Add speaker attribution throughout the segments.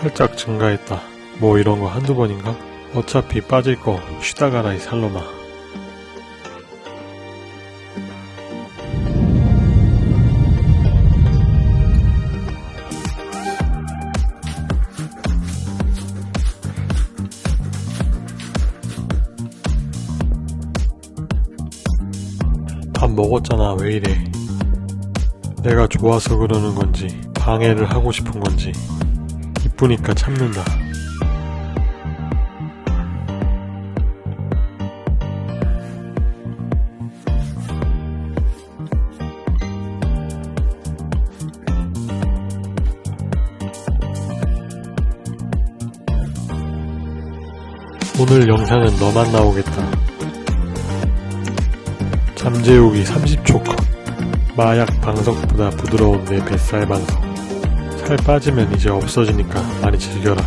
Speaker 1: 살짝 증가했다. 뭐 이런 거 한두 번인가? 어차피 빠질 거 쉬다 가라 이 살로마. 밥 먹었잖아 왜 이래 내가 좋아서 그러는 건지 방해를 하고 싶은 건지 이쁘니까 참는다. 오늘 영상은 너만 나오겠다. 잠재우기 30초 컷. 마약 방석보다 부드러운 내 뱃살 방석 살 빠지면 이제 없어지니까 많이 즐겨라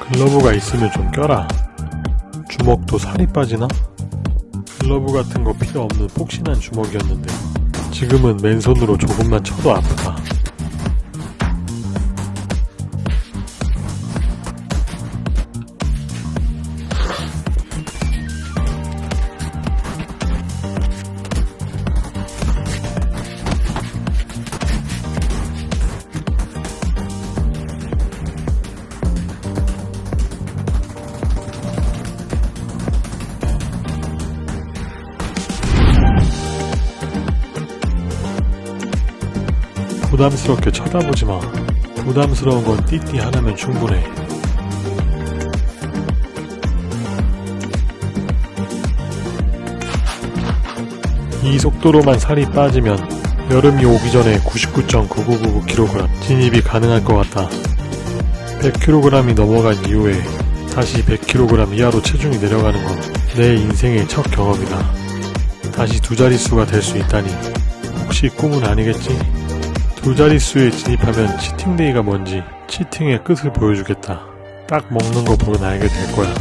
Speaker 1: 글러브가 있으면 좀 껴라 주먹도 살이 빠지나? 글러브 같은 거 필요 없는 폭신한 주먹이었는데 지금은 맨손으로 조금만 쳐도 아프다. 부담스럽게 쳐다보지 마. 부담스러운 건 띠띠 하나면 충분해. 이 속도로만 살이 빠지면 여름이 오기 전에 99.9999kg 진입이 가능할 것 같다. 100kg이 넘어간 이후에 다시 100kg 이하로 체중이 내려가는 건 내 인생의 첫 경험이다. 다시 두 자릿수가 될 수 있다니 혹시 꿈은 아니겠지? 두 자릿수에 진입하면 치팅데이가 뭔지 치팅의 끝을 보여주겠다. 딱 먹는 거 보고 알게 될 거야.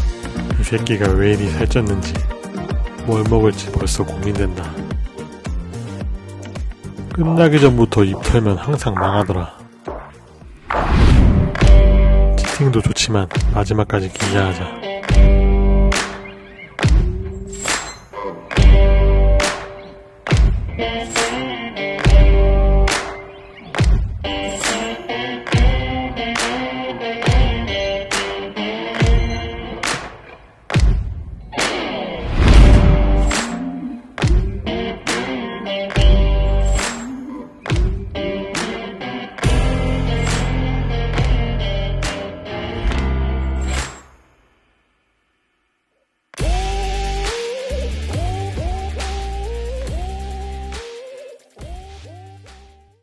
Speaker 1: 이 새끼가 왜 이리 살쪘는지 뭘 먹을지 벌써 고민된다. 끝나기 전부터 입 털면 항상 망하더라. 치팅도 좋지만 마지막까지 긴장하자. Thank you. Yeah.